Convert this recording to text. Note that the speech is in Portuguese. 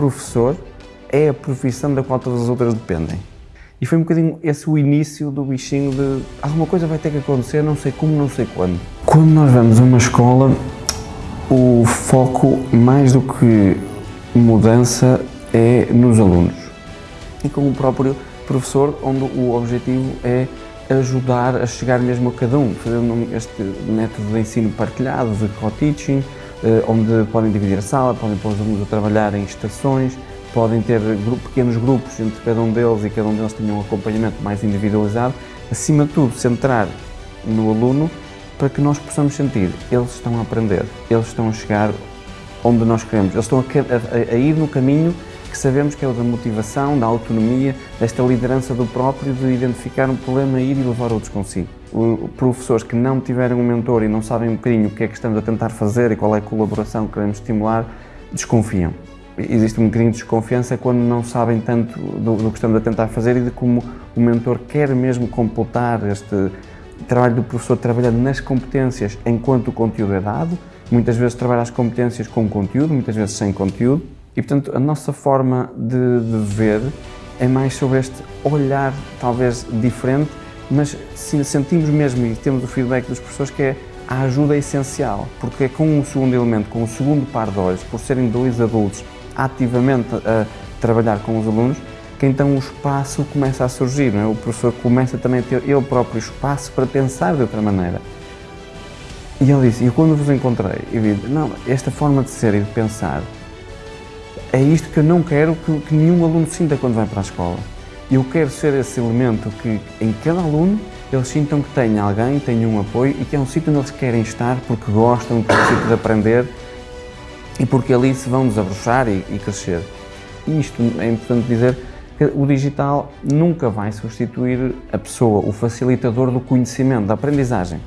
professor é a profissão da qual todas as outras dependem. E foi um bocadinho esse o início do bichinho de alguma coisa vai ter que acontecer, não sei como, não sei quando. Quando nós vamos a uma escola, o foco, mais do que mudança, é nos alunos. E com o próprio professor, onde o objetivo é ajudar a chegar mesmo a cada um, fazendo este método de ensino partilhado, de co-teaching, eh, onde podem dividir a sala, podem pôr os alunos a trabalhar em estações, podem ter pequenos grupos entre cada um deles e cada um deles tenha um acompanhamento mais individualizado, acima de tudo centrar no aluno para que nós possamos sentir, eles estão a aprender, eles estão a chegar onde nós queremos, eles estão a, a, a ir no caminho que sabemos que é o da motivação, da autonomia, desta liderança do próprio, de identificar um problema, ir e levar outros consigo. O, professores que não tiverem um mentor e não sabem um bocadinho o que é que estamos a tentar fazer e qual é a colaboração que queremos estimular, desconfiam. Existe um bocadinho de desconfiança quando não sabem tanto do, do que estamos a tentar fazer e de como o mentor quer mesmo completar este trabalho do professor trabalhando nas competências enquanto o conteúdo é dado, muitas vezes trabalha as competências com conteúdo, muitas vezes sem conteúdo, e, portanto, a nossa forma de, de ver é mais sobre este olhar, talvez diferente, mas sentimos mesmo e temos o feedback dos professores que é a ajuda é essencial, porque é com o segundo elemento, com o segundo par de olhos, por serem dois adultos ativamente a trabalhar com os alunos, que então o espaço começa a surgir, é? o professor começa também a ter ele próprio espaço para pensar de outra maneira. E ele disse, e quando vos encontrei, eu vi, não, esta forma de ser e de pensar é isto que eu não quero que, que nenhum aluno sinta quando vai para a escola. Eu quero ser esse elemento que em cada aluno eles sintam que têm alguém, têm um apoio e que é um sítio onde eles querem estar porque gostam, porque sítio de aprender e porque ali se vão desabrochar e, e crescer. E isto é importante dizer que o digital nunca vai substituir a pessoa, o facilitador do conhecimento, da aprendizagem.